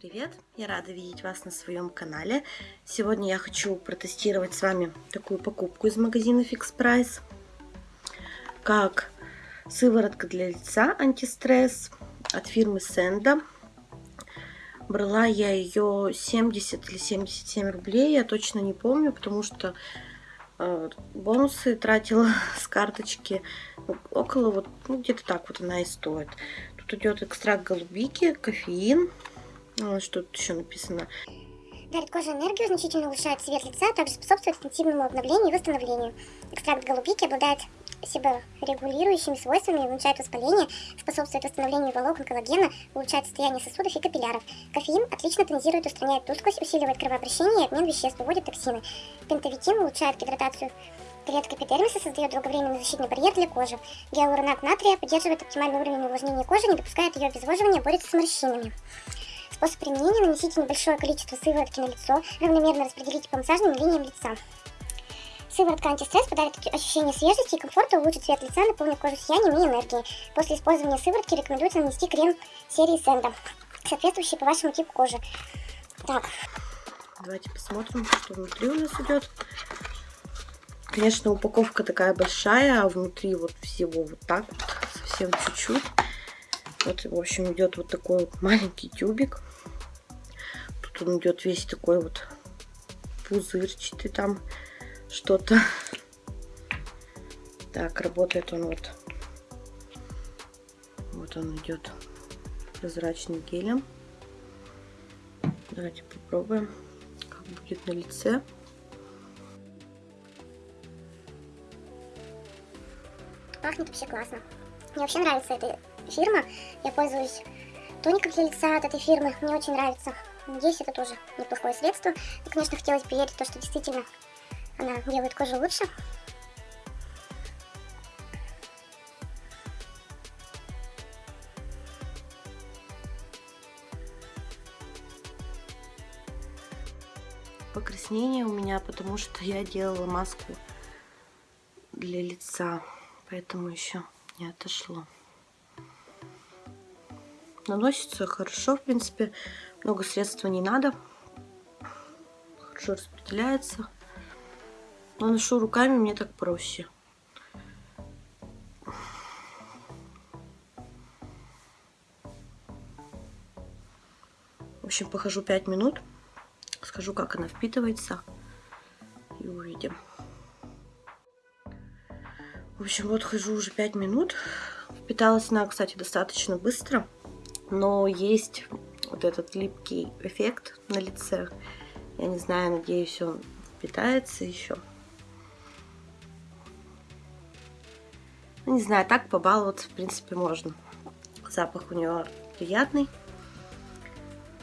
Сегодня рада видеть вас на своем канале. Сегодня я хочу протестировать с вами такую покупку из магазина Fix Price. Как сыворотка для лица антистресс от фирмы Senda. Брала я ее 70 или 77 рублей, я точно не помню, потому что э, бонусы тратила с карточки ну, около вот, ну где-то так вот она и стоит. Тут идет экстракт голубики, кофеин, что тут еще написано? Дарит коже энергию, значительно улучшает цвет лица, а также способствует интенсивному обновлению и восстановлению. Экстракт голубики обладает себорегулирующими свойствами, уменьшает воспаление, способствует восстановлению волокон коллагена, улучшает состояние сосудов и капилляров. Кофеин отлично тонизирует, устраняет тусклость, усиливает кровообращение и обмен веществ, выводит токсины. Пентавитин улучшает гидратацию клеток эпидермиса, создает долговременный защитный барьер для кожи. Гиалуронат натрия поддерживает оптимальный уровень увлажнения кожи, не допускает ее обезвоживания, борется с морщинами. Способ применения – нанесите небольшое количество сыворотки на лицо, равномерно распределите по массажным линиям лица. Сыворотка антистресс подарит ощущение свежести и комфорта, улучшит цвет лица, наполнит кожу сиянием и энергией. После использования сыворотки рекомендуется нанести крем серии Сенда, соответствующий по вашему типу кожи. Так. Давайте посмотрим, что внутри у нас идет. Конечно, упаковка такая большая, а внутри вот всего вот так вот, совсем чуть-чуть. Вот, в общем, идет вот такой вот маленький тюбик. Тут он идет весь такой вот пузырчатый там что-то. Так, работает он вот. Вот он идет прозрачным гелем. Давайте попробуем, как будет на лице. Пахнет вообще классно. Мне вообще нравится эта фирма. Я пользуюсь тоником для лица от этой фирмы. Мне очень нравится. Надеюсь, это тоже неплохое средство. И, конечно, хотелось бы верить в то, что действительно она делает кожу лучше. Покраснение у меня, потому что я делала маску для лица, поэтому еще не отошло. Наносится хорошо, в принципе, много средства не надо. Хорошо распределяется. Наношу руками, мне так проще. В общем, похожу 5 минут. Скажу, как она впитывается. И увидим. В общем, вот хожу уже 5 минут. Впиталась она, кстати, достаточно быстро. Но есть вот этот липкий эффект на лице. Я не знаю, надеюсь, он впитается еще. Ну, не знаю, так побаловаться, в принципе, можно. Запах у него приятный.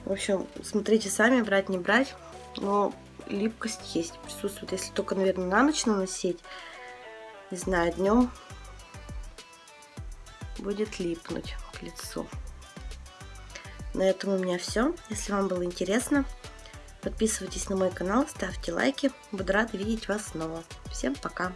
В общем, смотрите сами, брать, не брать. Но липкость есть, присутствует. Если только, наверное, на ночь наносить, не знаю, днем будет липнуть к лицу. На этом у меня все. Если вам было интересно, подписывайтесь на мой канал, ставьте лайки. Буду рада видеть вас снова. Всем пока!